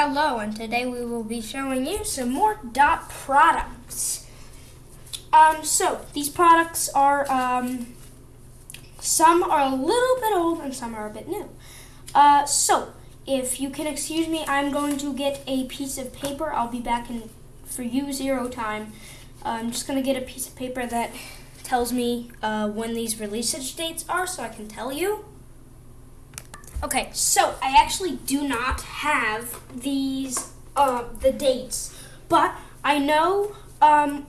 Hello, and today we will be showing you some more dot products. Um, so these products are um, some are a little bit old and some are a bit new. Uh, so if you can excuse me, I'm going to get a piece of paper. I'll be back in for you zero time. Uh, I'm just going to get a piece of paper that tells me uh, when these release dates are, so I can tell you. Okay, so I actually do not have these uh, the dates, but I know. Um,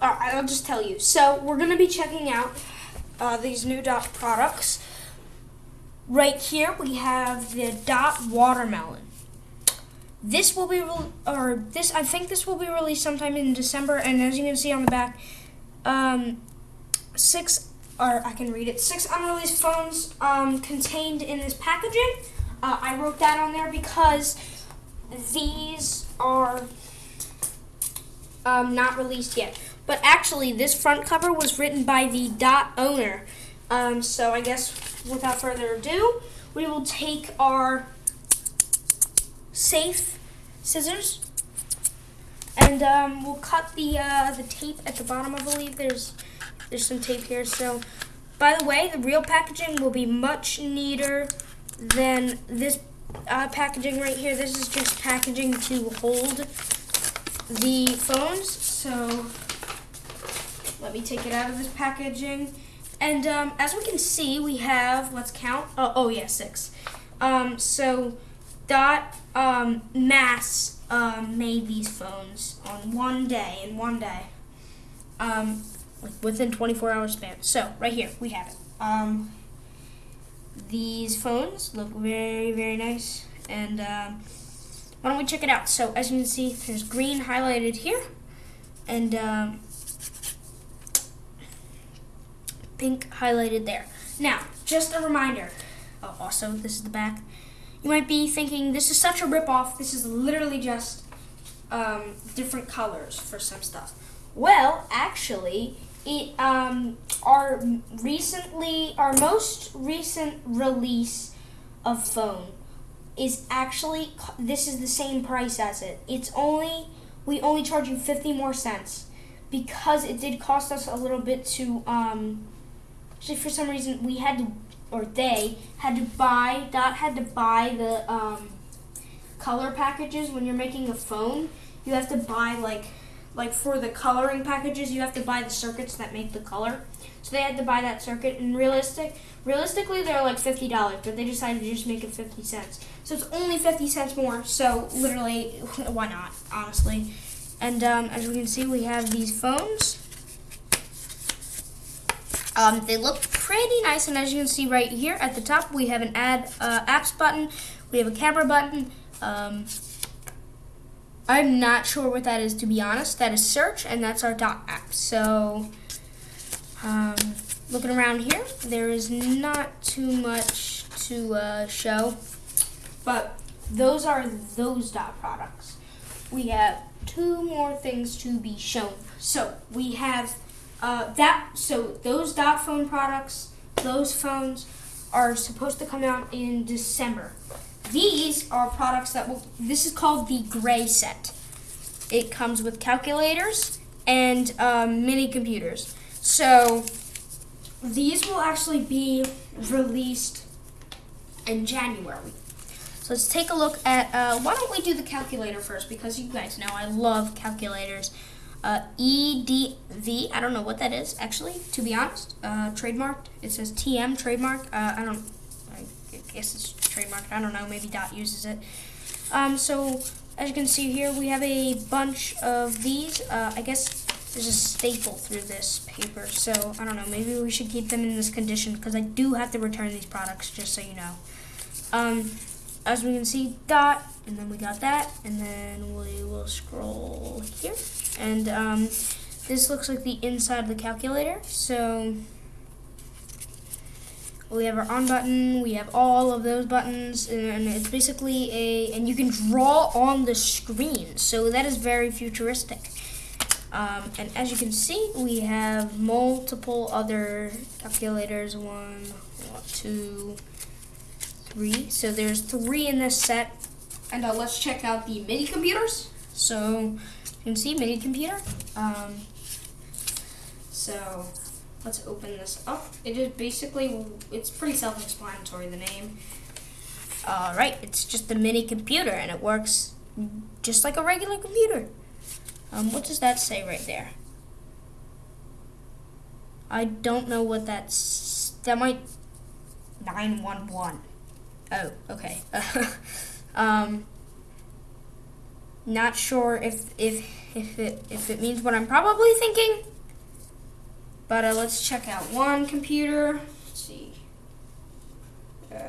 I'll just tell you. So we're gonna be checking out uh, these new Dot products. Right here we have the Dot Watermelon. This will be or this I think this will be released sometime in December, and as you can see on the back, um, six or I can read it. Six unreleased phones um, contained in this packaging. Uh, I wrote that on there because these are um, not released yet. But actually, this front cover was written by the dot owner. Um, so I guess without further ado, we will take our safe scissors and um, we'll cut the uh, the tape at the bottom. I believe there's there's some tape here. So, by the way, the real packaging will be much neater than this uh, packaging right here. This is just packaging to hold the phones. So, let me take it out of this packaging. And um, as we can see, we have, let's count, oh, oh yeah, six. Um, so, Dot um, Mass um, made these phones on one day, in one day. Um, like within 24 hours span. So right here we have it. Um, these phones look very very nice, and um, why don't we check it out? So as you can see, there's green highlighted here, and um, pink highlighted there. Now, just a reminder. Oh, also, this is the back. You might be thinking this is such a ripoff. This is literally just um, different colors for some stuff. Well, actually, it um our recently our most recent release of phone is actually this is the same price as it. It's only we only charge you 50 more cents because it did cost us a little bit to um actually for some reason we had to or they had to buy dot had to buy the um color packages when you're making a phone. You have to buy like like for the coloring packages, you have to buy the circuits that make the color. So they had to buy that circuit. And realistic, realistically, they're like fifty dollars, but they decided to just make it fifty cents. So it's only fifty cents more. So literally, why not? Honestly. And um, as we can see, we have these phones. Um, they look pretty nice, and as you can see right here at the top, we have an add uh, apps button. We have a camera button. Um, I'm not sure what that is to be honest. That is search and that's our dot app. So um, looking around here, there is not too much to uh, show, but those are those dot products. We have two more things to be shown. So we have uh, that. So those dot phone products, those phones are supposed to come out in December. These are products that will, this is called the gray set. It comes with calculators and um, mini computers. So these will actually be released in January. So let's take a look at, uh, why don't we do the calculator first because you guys know I love calculators. Uh, EDV, I don't know what that is actually, to be honest, uh, trademarked. It says TM trademark. Uh, I don't, I guess it's trademarked. I don't know. Maybe Dot uses it. Um, so as you can see here, we have a bunch of these. Uh, I guess there's a staple through this paper, so I don't know. Maybe we should keep them in this condition because I do have to return these products, just so you know. Um, as we can see, dot, and then we got that, and then we will scroll here, and um, this looks like the inside of the calculator. So we have our on button, we have all of those buttons, and it's basically a, and you can draw on the screen, so that is very futuristic. Um, and as you can see, we have multiple other calculators, one, two, three. So there's three in this set. and uh, let's check out the mini computers. So you can see mini computer. Um, so let's open this up. It is basically, it's pretty self-explanatory, the name. All right, it's just a mini computer and it works just like a regular computer. Um, what does that say right there? I don't know what that's, that might, 911. Oh, okay. um, not sure if, if, if, it, if it means what I'm probably thinking. But uh, let's check out one computer. Let's see. Uh,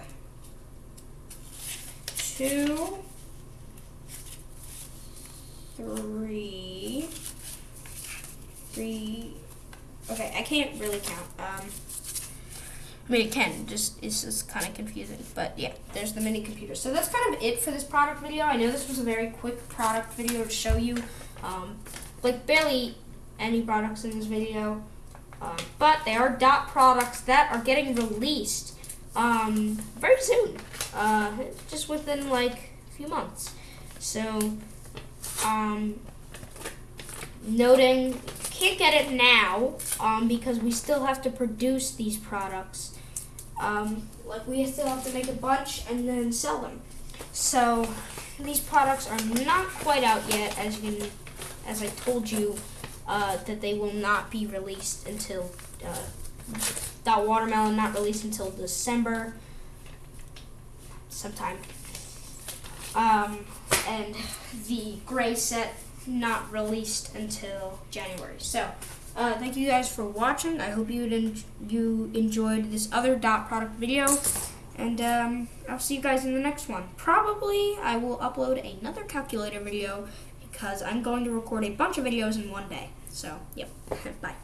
two, three, three. Okay, I can't really count. I mean, it can. Just it's just kind of confusing. But yeah, there's the mini computer. So that's kind of it for this product video. I know this was a very quick product video to show you, um, like barely any products in this video. Um, but they are dot products that are getting released um, very soon, uh, just within like a few months. So, um, noting can't get it now um, because we still have to produce these products. Um, like we still have to make a bunch and then sell them. So these products are not quite out yet, as you as I told you uh, that they will not be released until uh, that watermelon not released until December sometime. Um, and the gray set not released until January. So, uh, thank you guys for watching. I hope you en you enjoyed this other dot product video. And um, I'll see you guys in the next one. Probably I will upload another calculator video because I'm going to record a bunch of videos in one day. So, yep. Bye.